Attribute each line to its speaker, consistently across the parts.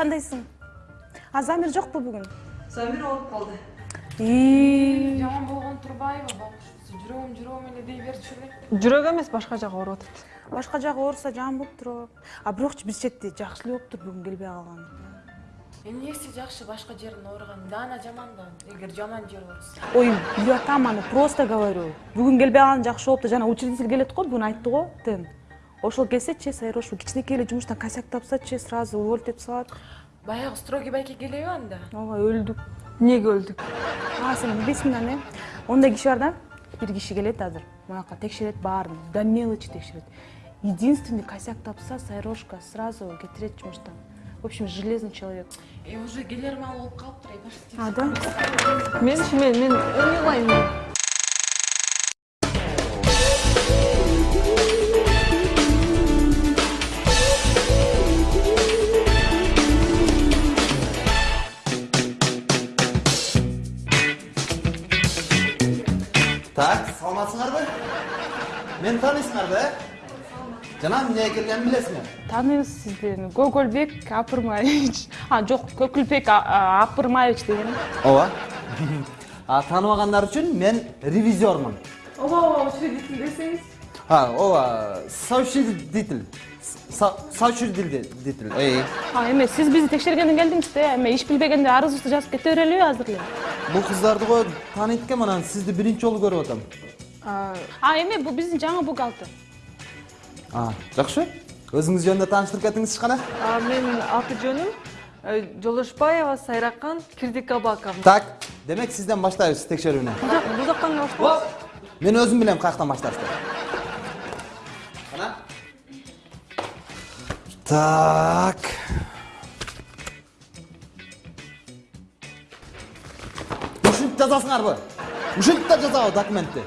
Speaker 1: кандайсың? А замир жокпу бүгүн?
Speaker 2: Замир ооруп калды.
Speaker 3: Жаман болгон турбайбы? Бакуш жүрөгүм жүрөгүм эле дей берчү эле.
Speaker 2: Жүрөгү эмес башка жагы ооруп атат.
Speaker 1: Башка жагы ооруса жаман болуп туруп а бирокчу биз чети жакшы эле болуптур бүгүн келбей калган
Speaker 3: эмнеси жакшы башка жерин ооруган даана жаман да? Эгер жаман жери ооруса
Speaker 1: ой билип атам аны просто говорю. Бүгүн келбей калган жакшы болупту жана учредитель келет го бүгүн айтты го тен ошол келсечи сайрош кичинекей эле жумуштан косяк тапсачы сразу уволить этип салат
Speaker 3: баягы строгий байке келеби анда.
Speaker 1: Ооба өлдүк.
Speaker 2: Эмнеге өлдүк?
Speaker 1: А сен билбейсиң да эме ондай киши бар да бир киши келет азыр. Бунака текшерет баарын до мелочи текшерет. Единственный косяк тапса сайрошка сразу кетирет жумуштан. В общем железный человек.
Speaker 3: Э уже келер маал болуп калыптыр
Speaker 1: а да?
Speaker 2: Менчи мен мен ойнобойм
Speaker 4: Жана эмнеге келгенин билесиңер?
Speaker 1: тааныйбыз сиздерни көкөлбек апырмаевич а жок көкүлбек апырмаевич деген
Speaker 4: ооба а тааныбагандар үчүн мен ревизиормун
Speaker 2: ооба ооба учредитель десеңиз
Speaker 4: а ооба соучредитель Со- соучредитель
Speaker 1: а эме сиз бизди текшергенден келдиңиз да эме иш билбегенде арызыбызды жазып кете берелиби азыр эле
Speaker 4: бул кыздарды го тааныйт экенмин анан сизди биринчи жолу көрүп атам
Speaker 1: а эме бул биздин жаңы бухгалтер
Speaker 4: а. Жакшы өзүңүз жөнүндө тааныштырып кетиңизчи кана
Speaker 2: менин аты жөнүм э, жолошбаева сайракан кирдикабаковна
Speaker 4: так демек сизден баштайбыз текшерүүнү
Speaker 2: бул жактан баштайбыз
Speaker 4: мен өзүм билем каяктан башташты кана так. Ушинтип жазасыңарбы ушинтип да жазабы документти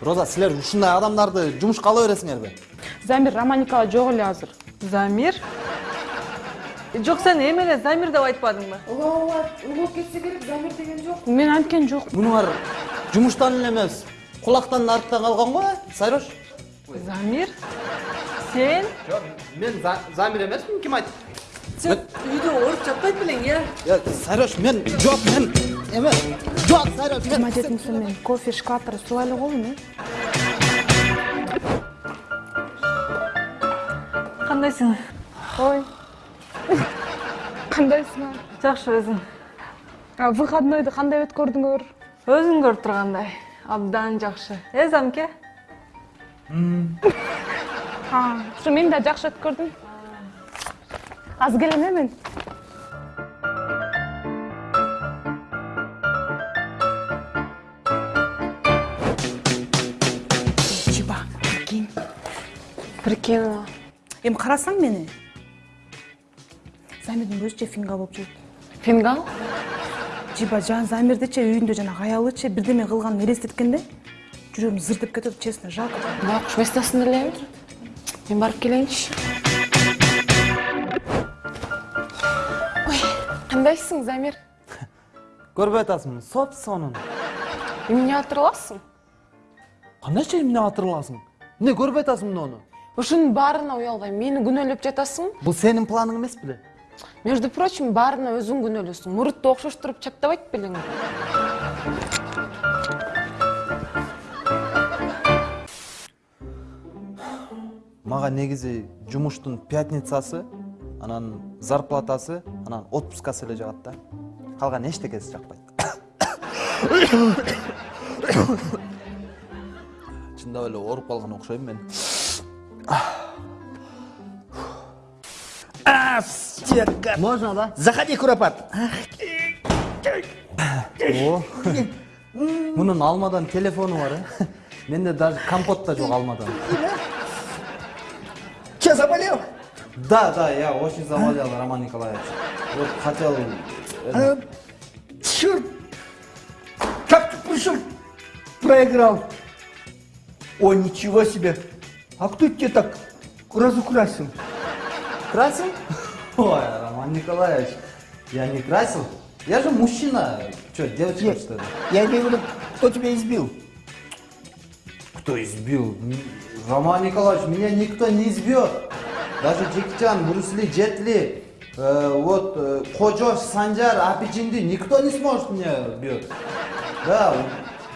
Speaker 4: роза силер ушундай адамдарды жумушка ала бересиңерби
Speaker 1: замир романикова жок эле азыр?
Speaker 2: Замир? Жок сен эми эле замир деп айтпадыңбы
Speaker 3: ооба ооба улуу кетсе керек замир деген жок
Speaker 1: мен анткен жок
Speaker 4: мунуңар жумуштан эле эмес кулактан артта калган го э сайрош
Speaker 2: замир? Сен?
Speaker 4: Жок мен замир эмесмин ким айтты?
Speaker 2: Сен үйдө ооруп жатпайт белең э
Speaker 4: сайрош мен жок мен эме жок сайрош мен
Speaker 1: жетинчи кофе шкафтарды сууга эле коеюн э
Speaker 2: кандайсың
Speaker 1: ой. Кандайсың
Speaker 2: жакшы өзүң
Speaker 1: а выходнойду кандай өткөрдүңөр
Speaker 2: өзүң көрүп тургандай абдан жакшы э замке?
Speaker 1: Ушу мен да жакшы өткөрдүм азыр келем э мен?
Speaker 3: Прикинула
Speaker 1: эми карасаң мени замирдин өзүчө фингал болуп жүрөт
Speaker 3: фингал
Speaker 1: жиба жана замирдичи үйүндө жанагы аялычы бирдеме кылганын элестеткенде жүрөгүм зыр деп кетет честно жалко
Speaker 3: бакуш местасын элеби мен барып келейинчи ой кандайсың замир?
Speaker 4: Көрбөй атасың соп сонун
Speaker 3: эмне атырыласың?
Speaker 4: Кандайча эмне атырыласың? Эмне көрбөй атасың муну
Speaker 3: ушунун баарына уялбайм мени күнөөлөп жатасың?
Speaker 4: Бул сенин планың эмес беле
Speaker 3: между прочим баарына өзүң күнөөлөсүң мурутtu окшоштуруп чаптабайт белең
Speaker 4: мага негизи жумуштун пятницасы анан зарплатасы анан отпускасы эле жагат да. Калган эчтекеси жакпайт. Чындап эле ооруп калган окшойм мен.
Speaker 5: Можно, да? Заходи, Куропат.
Speaker 4: о мунун алмадан телефону бар э менде даже компот да жок алмадан
Speaker 5: Че, заболел?
Speaker 4: да да я очень заболел роман николаевич вот хотел э,
Speaker 5: А, черт! Как ты пришел? Проиграл. О, ничего себе. А кто тебя так разукрасил?
Speaker 4: Красил? Ой, Роман Николаевич, я не красил. Я же мужчина. Что, девочка,
Speaker 5: Нет,
Speaker 4: что ли?
Speaker 5: я имею в виду, кто тебя избил?
Speaker 4: Кто избил? Роман Николаевич, меня никто не избьет. Даже Джеки Чан, Брюс Ли, Джет Ли. Э, вот э, Кожош, Санжар, Апичинди никто не сможет мне бьет. Да,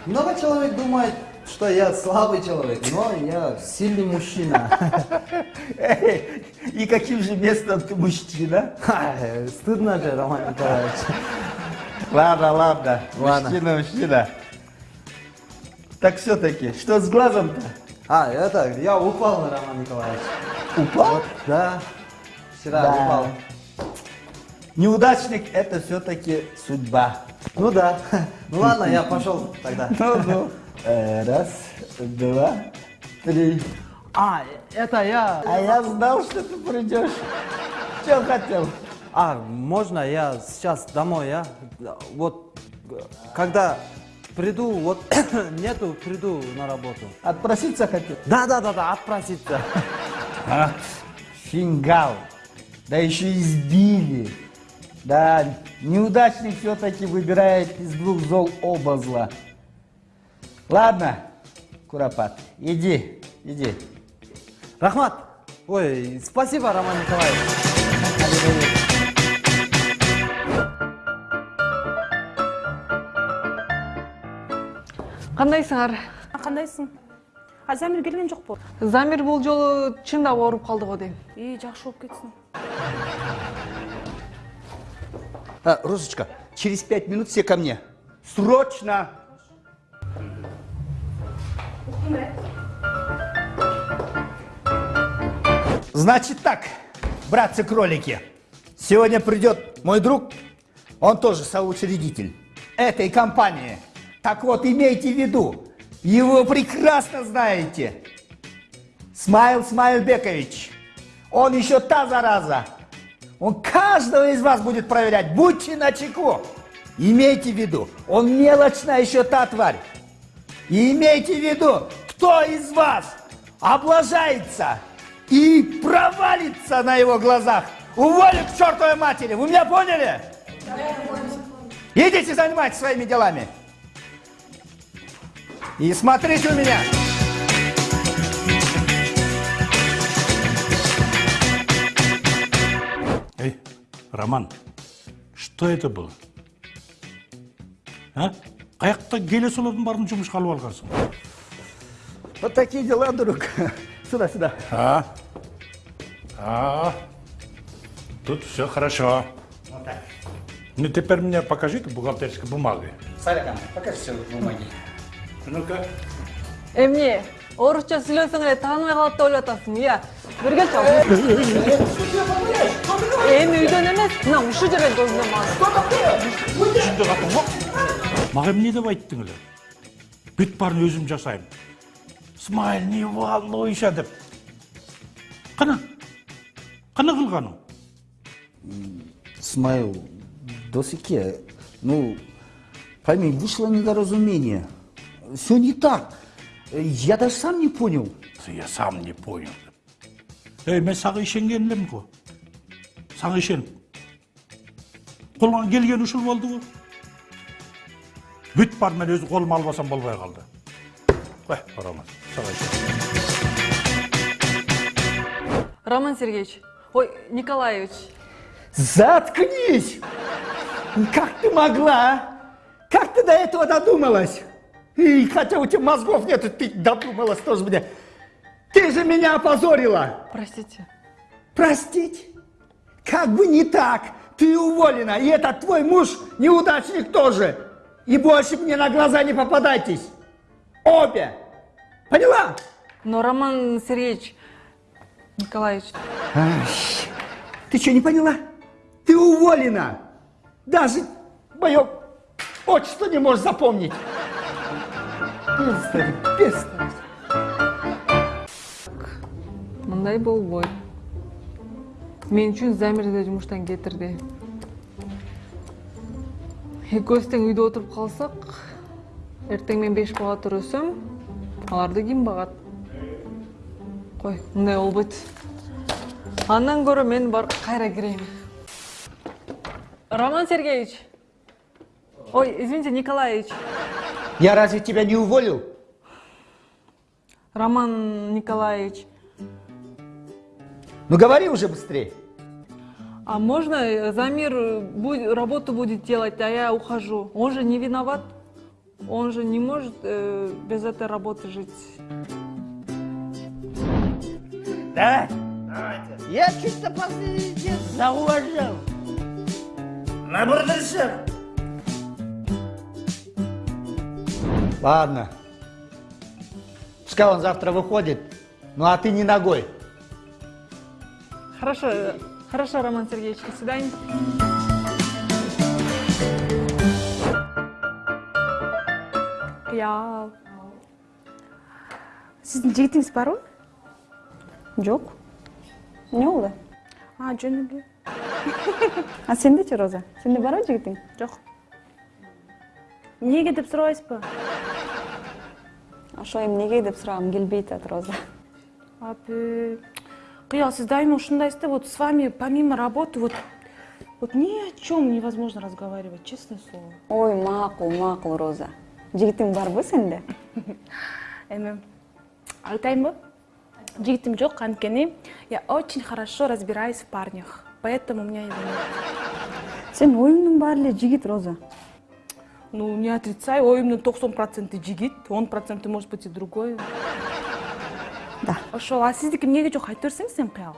Speaker 4: много человек думает, что я слабый человек, но я сильный мужчина.
Speaker 5: Эй, И каким же местом ты мужчина?
Speaker 4: Ха, Стыдно же, Роман Николаевич.
Speaker 5: Ладно, ладно.
Speaker 4: Ладно.
Speaker 5: Мужчина, мужчина. Так все-таки, что с глазом-то?
Speaker 4: А, это, я упал, Роман Николаевич.
Speaker 5: Упал?
Speaker 4: Вот, да, вчера
Speaker 5: Да.
Speaker 4: упал.
Speaker 5: Неудачник это все-таки судьба.
Speaker 4: Ну да. Ну ладно, я пошел тогда.
Speaker 5: Ну-ну. Э, Раз, два, три.
Speaker 2: А, это я.
Speaker 5: А я знал, что ты придешь. Что хотел?
Speaker 4: А, можно я сейчас домой, а? Вот, э, когда приду, вот нету, приду на работу.
Speaker 5: Отпроситься хотел?
Speaker 4: Да, да, да, да, отпроситься.
Speaker 5: А, фингал. Да еще избили. Да, неудачник все-таки выбирает из двух зол оба зла. Ладно, Куропат, иди, иди.
Speaker 4: Рахмат. Ой, спасибо, Роман Николаевич.
Speaker 2: Кандайсыңар?
Speaker 1: кандайсың а замир келген жокпу
Speaker 2: Замир бул жолу чындап ооруп калды го дейм.
Speaker 1: и жакшы болуп кетсин
Speaker 5: А, Розочка, через пять минут все ко мне. Срочно! Значит так, братцы-кролики, сегодня придет мой друг, он тоже соучредитель этой компании. Так вот, имейте в виду, его прекрасно знаете. Смайл Смайлбекович, он еще та зараза. Он каждого из вас будет проверять. Будьте начеку. Имейте в виду, он мелочная еще та тварь. И имейте в виду, кто из вас облажается и провалится на его глазах, уволю к чертовой матери. Вы меня поняли? Идите занимайтесь своими делами. И смотрите у меня.
Speaker 6: Эй, Роман, что это было? А? Қаяқта келе солардың барын жұмысқа алып алғансың
Speaker 5: Вот такие дела, друг. Сюда, сюда.
Speaker 6: а а тут все хорошо.
Speaker 5: Вот так.
Speaker 6: ну теперь мне покажите бухгалтерской бумаги
Speaker 5: Сарикан, покажи все бумаги.
Speaker 6: ну-ка.
Speaker 2: Эмне, орусча сүйлөсөң эле тааныбай калат деп ойлоп атасың, иә. Бир келчи. Эми үйдөн эмес, мына ушул жерден көзүнөн мага.
Speaker 6: түсінді қаттың ғой маған не деп айттыңыз бүт барын өзім жасаймын смайл не волнуйся деп қана қана қылғаның
Speaker 5: Смайл, досыке, ну, пойми, вышло недоразумение. Все не так. Я даже сам не понял.
Speaker 6: я сам не понял. Ей мен саған ішенген едім ғой саған ішеніп қолыңа келгені ушул болды ғой. Бүт бар мен өзім қолыма албасам болбай қалды. Қой роман саған
Speaker 2: Роман Сергеевич, ой, Николаевич,
Speaker 5: Заткнись! Как ты могла, а? Как ты до этого додумалась? И хотя у тебя мозгов нет, ты додумалась тоже мне. Ты же меня опозорила!
Speaker 2: простите.
Speaker 5: Простить? Как бы не так! Ты уволена, и этот твой муж неудачник тоже! И больше мне на глаза не попадайтесь! Обе! Поняла?
Speaker 2: Но Роман Сергеевич, Николаевич,
Speaker 5: Ай, ты что, не поняла? Ты уволена! Даже мое отчество не можешь запомнить! Бестолочь, бестолочь.
Speaker 2: мындай болбойт. Мен үчүн Замирди жумуштан кетирди. Экөөбүз тең үйдө отуруп калсак, эртең мен беш бага төрөсөм, аларды ким багат? Кой, мындай болбойт. Андан көрө мен бар кайра кирейин. Роман Сергеевич. Ой, извините, Николаевич.
Speaker 5: Я разве тебя не уволил?
Speaker 2: Роман Николаевич.
Speaker 5: Ну говори уже быстрее.
Speaker 2: А можно э, Замир э, бу- работу будет делать, а я ухожу? Он же не виноват. Он же не может э, без этой работы жить.
Speaker 5: Давайте. Я чисто последний день зауважал. На бурдершем. Ладно. Пускай он завтра выходит. Ну а ты не ногой.
Speaker 2: Хорошо, э, хорошо, Роман Сергеевич, до свидания.
Speaker 1: кыял сиздин жигитиңиз барбы
Speaker 7: жок эмне болду
Speaker 1: а жөн эле
Speaker 7: а сендечи роза? Сенде барбы жигитиң
Speaker 1: жок эмнеге деп сурабайсызбы
Speaker 7: ошо эмнеге деп сурагым келбей атат роза.
Speaker 1: Апы кыял сиз дайыма ушундайсыз да вот с вами помимо работы вот вот ни о чем невозможно разговаривать честное слово.
Speaker 7: Ой макул макул роза. Жигитиң барбы сенде
Speaker 1: эми айтайынбы жигитим жок анткени я очень хорошо разбираюсь в парнях поэтому у меня его нет.
Speaker 7: Сенин оюңдун баары эле жигит роза.
Speaker 1: Ну не отрицай оюмдун токсон проценти жигит он проценти может быть и другой.
Speaker 7: Да.
Speaker 1: Ошол а сиздики эмнеге жок айта берсеңиз эми кыял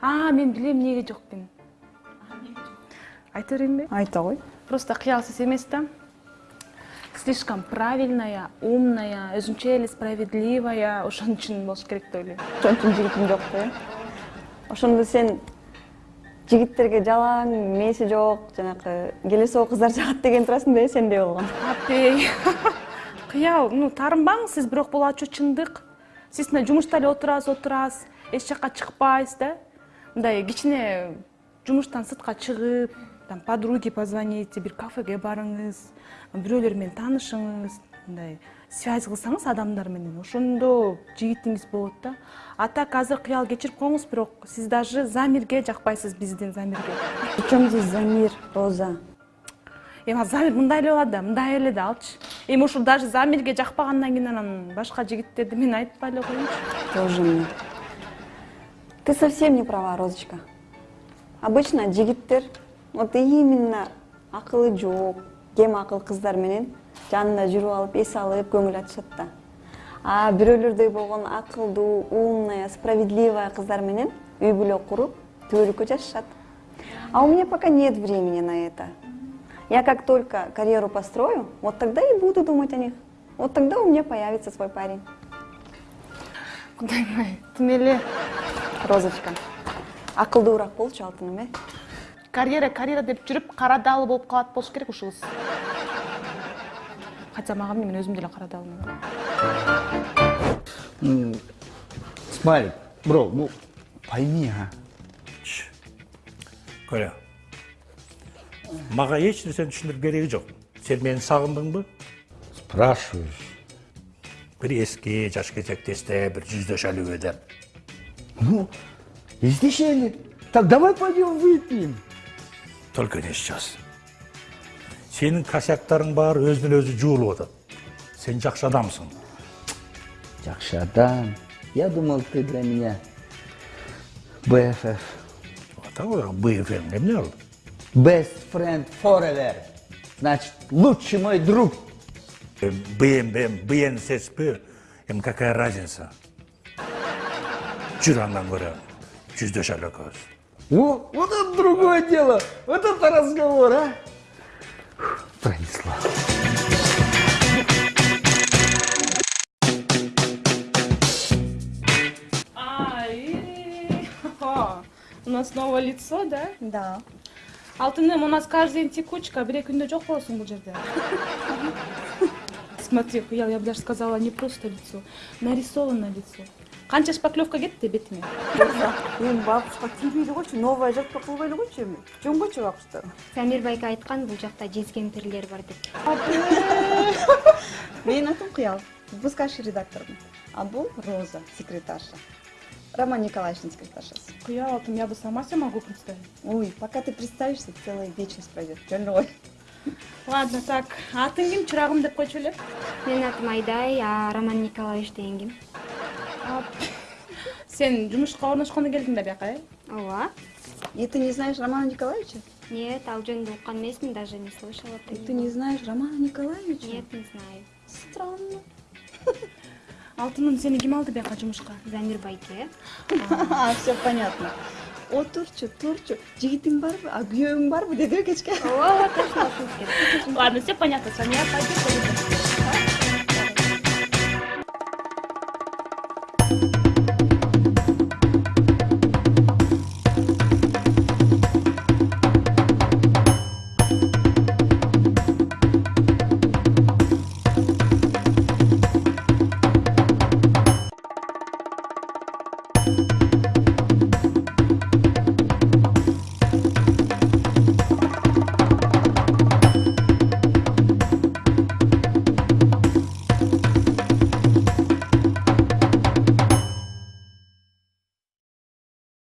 Speaker 1: а мен билем эмнеге жок экенин айта берейинби
Speaker 7: айта кой
Speaker 1: просто кыялсыз эмес да слишком правильная умная өзүнчө эле справедливая ошон үчүн болуш керек деп ойлойм
Speaker 7: ошон үчүн жигитиң жок да? Ошондо сен жигиттерге жалаң мээси жок жанакы келе соо кыздар жагат деген турасың да э сендей болгон
Speaker 1: апей. Кыял ну таарынбаңыз сиз бирок бул ачуу чындык сиз мына жумушта эле отурасыз отурасыз эч чыкпайсыз да. Мындай кичине жумуштан сыртка чыгып там подруге позвоните бир кафеге барыңыз бирөөлөр менен таанышыңыз мындай связь кылсаңыз адамдар менен ошондо жигитиңиз болот да. А так азыр кыял кечирип коюңуз бирок сиз даже замирге жакпайсыз биздин замирге.
Speaker 7: Причем здесь замир роза?
Speaker 1: Эми замир мындай эле болот да мындай эле да алчы. Эми ушул даже замирге жакпагандан кийин анан башка жигиттерди мен айтпай эле коеюнчу.
Speaker 7: Тоже мне. Ты совсем не права розочка. Обычно жигиттер вот именно акылы жок кем акыл кыздар менен жанында жүрүп алып эс алып көңүл ачышат да. А бирөөлөрдөй болгон акылдуу умная справедливая кыздар менен үй бүлө куруп түбөлүккө жашашат а у меня пока нет времени на это. Я как только карьеру построю вот тогда и буду думать о них. Вот тогда у меня появится свой парень.
Speaker 1: Кудайым ай тим эле
Speaker 7: розочка. Акылдуураак болчу алтыным э
Speaker 1: карьера карьера деп жүрүп кара даалы болуп калат болуш керек ушул кыз хотя мага эмне мен өзүм деле кара даалмын
Speaker 5: Смайлик, бро, ну пойми, а.
Speaker 6: көрө мага эч нерсени түшүндүрүп кереги жок сен мени сагындыңбы
Speaker 5: Спрашиваешь.
Speaker 6: бир эски жаш кезектесте бир жүздөшөлүбү деп
Speaker 5: Ну, издешели. Так давай пойдем выпьем.
Speaker 6: только не сейчас сенин косяктарың баары өзүнөн өзү жуулуп атат сен жакшы адамсың
Speaker 5: Жакшы адам. Я думал, ты для меня BFF.
Speaker 6: атабы бфм эмне ал
Speaker 5: Best friend forever. Значит, лучший мой друг.
Speaker 6: бмбм бнссп эми какая разница жүр андан көрө жүздөшөлү экөөбүз
Speaker 5: О, вот это другое дело. Вот это разговор, а. Фух, Пронесла.
Speaker 1: ай у нас новое лицо да
Speaker 7: да
Speaker 1: алтыным у нас каждый день текучка бир эки күндө жок болосуң бул жерде смотри кыял я бы даже сказала не просто лицо нарисованное лицо канча шпаклевка кетти бетиңе
Speaker 7: эми бабушка тийбейли койчу новая жатпа кылбайлы койчу эми. Жөнгөчү бабушка
Speaker 8: самир байке айткан бул жакта жез кемпирлер бар деп.
Speaker 7: Менин атым кыял. Выпускающий редактормун. А бул роза секретарша. Роман николаевичтин секретаршасы.
Speaker 1: Кыял алтым я бы сама себя могу представить.
Speaker 7: Ой пока ты представишься целая вечность пройдет жөн эле кой
Speaker 1: ладно так атың ким? Чырагым деп койчу эле.
Speaker 8: Менин атым айдай а роман николаевич деген ким
Speaker 1: сен жумушка орношкондо келдиң да бияка э
Speaker 8: ооба
Speaker 7: И ты не знаешь Романа Николаевича?
Speaker 8: Нет, ал жөнүндө уккан эмесмин, даже не слышала.
Speaker 7: И ты не знаешь Романа Николаевича?
Speaker 8: Нет, не знаю.
Speaker 7: Странно.
Speaker 1: алтыным сени ким алды бияка жумушка
Speaker 8: Замир байке.
Speaker 7: А, все понятно. Отурчу, турчу. Жигитиң барбы? А күйөөүң барбы? Деди кечке.
Speaker 8: Ооба, точно
Speaker 1: ладно все понятно с вами я пойду